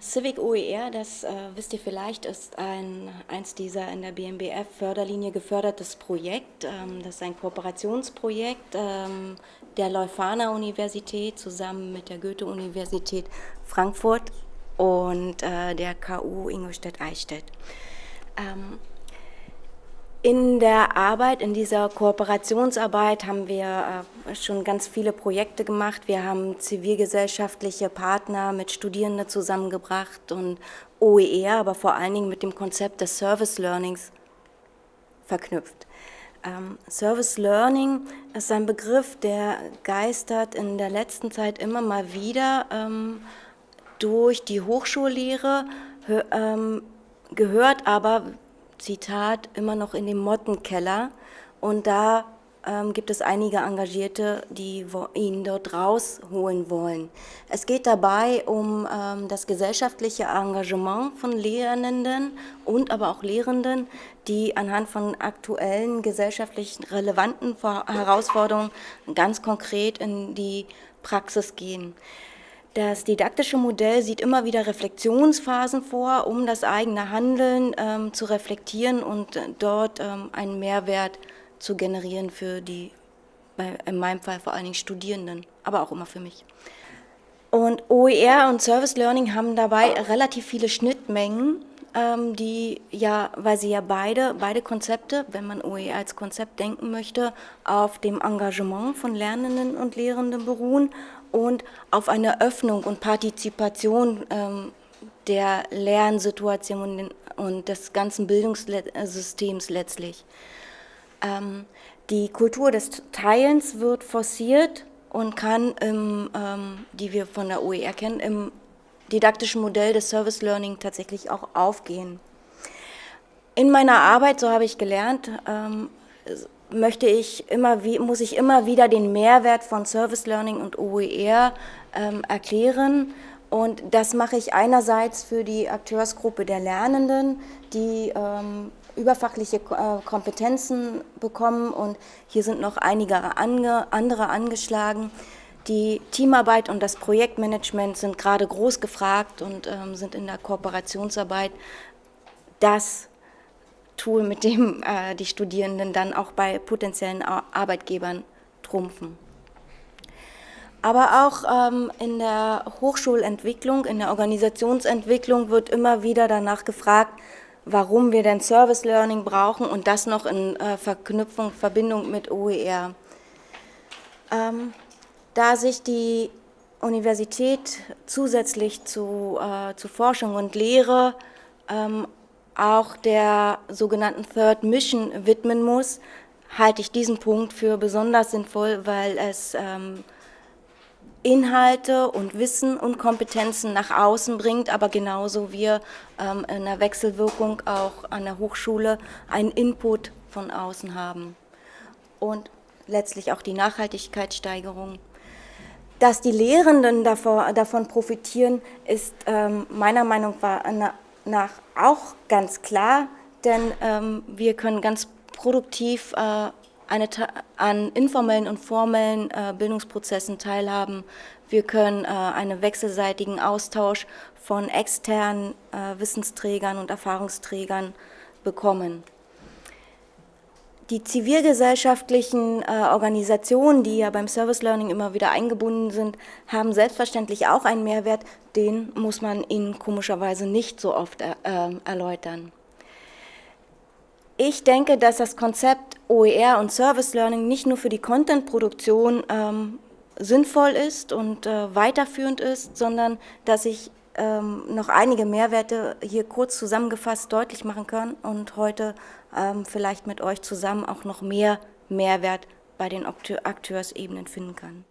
Civic OER, das äh, wisst ihr vielleicht, ist ein, eins dieser in der BMBF-Förderlinie gefördertes Projekt. Ähm, das ist ein Kooperationsprojekt ähm, der Leuphana-Universität zusammen mit der Goethe-Universität Frankfurt und äh, der KU Ingolstadt-Eichstätt. Ähm, in der Arbeit, in dieser Kooperationsarbeit haben wir äh, schon ganz viele Projekte gemacht. Wir haben zivilgesellschaftliche Partner mit Studierenden zusammengebracht und OER, aber vor allen Dingen mit dem Konzept des Service Learnings verknüpft. Ähm, Service Learning ist ein Begriff, der geistert in der letzten Zeit immer mal wieder ähm, durch die Hochschullehre, ähm, gehört aber Zitat, immer noch in dem Mottenkeller. Und da ähm, gibt es einige Engagierte, die ihn dort rausholen wollen. Es geht dabei um ähm, das gesellschaftliche Engagement von Lehrenden und aber auch Lehrenden, die anhand von aktuellen gesellschaftlich relevanten Herausforderungen ganz konkret in die Praxis gehen. Das didaktische Modell sieht immer wieder Reflexionsphasen vor, um das eigene Handeln ähm, zu reflektieren und äh, dort ähm, einen Mehrwert zu generieren für die, bei, in meinem Fall vor allen Dingen Studierenden, aber auch immer für mich. Und OER und Service Learning haben dabei relativ viele Schnittmengen, ähm, die ja, weil sie ja beide, beide Konzepte, wenn man OER als Konzept denken möchte, auf dem Engagement von Lernenden und Lehrenden beruhen und auf eine Öffnung und Partizipation ähm, der Lernsituation und des ganzen Bildungssystems letztlich. Ähm, die Kultur des Teilens wird forciert und kann, im, ähm, die wir von der OER kennen, im didaktischen Modell des Service Learning tatsächlich auch aufgehen. In meiner Arbeit, so habe ich gelernt, ähm, möchte ich immer, muss ich immer wieder den Mehrwert von Service Learning und OER ähm, erklären. Und das mache ich einerseits für die Akteursgruppe der Lernenden, die ähm, überfachliche äh, Kompetenzen bekommen und hier sind noch einige andere angeschlagen. Die Teamarbeit und das Projektmanagement sind gerade groß gefragt und ähm, sind in der Kooperationsarbeit das Tool, mit dem äh, die Studierenden dann auch bei potenziellen Arbeitgebern trumpfen. Aber auch ähm, in der Hochschulentwicklung, in der Organisationsentwicklung wird immer wieder danach gefragt, warum wir denn Service Learning brauchen und das noch in äh, Verknüpfung, Verbindung mit OER. Ähm, da sich die Universität zusätzlich zu, äh, zu Forschung und Lehre ähm, auch der sogenannten Third Mission widmen muss, halte ich diesen Punkt für besonders sinnvoll, weil es ähm, Inhalte und Wissen und Kompetenzen nach außen bringt, aber genauso wir ähm, in der Wechselwirkung auch an der Hochschule einen Input von außen haben. Und letztlich auch die Nachhaltigkeitssteigerung. Dass die Lehrenden davon profitieren, ist ähm, meiner Meinung nach auch ganz klar, denn ähm, wir können ganz produktiv äh, eine, an informellen und formellen äh, Bildungsprozessen teilhaben. Wir können äh, einen wechselseitigen Austausch von externen äh, Wissensträgern und Erfahrungsträgern bekommen. Die zivilgesellschaftlichen äh, Organisationen, die ja beim Service Learning immer wieder eingebunden sind, haben selbstverständlich auch einen Mehrwert, den muss man ihnen komischerweise nicht so oft äh, erläutern. Ich denke, dass das Konzept OER und Service Learning nicht nur für die Content-Produktion ähm, sinnvoll ist und äh, weiterführend ist, sondern dass ich ähm, noch einige Mehrwerte hier kurz zusammengefasst deutlich machen kann und heute ähm, vielleicht mit euch zusammen auch noch mehr Mehrwert bei den Akteursebenen finden kann.